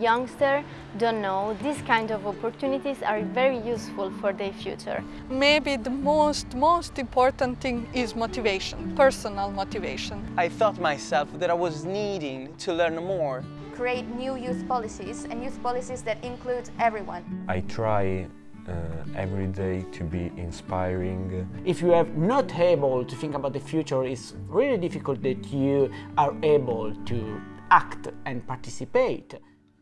youngsters don't know, these kind of opportunities are very useful for their future. Maybe the most, most important thing is motivation, personal motivation. I thought myself that I was needing to learn more. Create new youth policies and youth policies that include everyone. I try uh, every day to be inspiring. If you are not able to think about the future, it's really difficult that you are able to act and participate.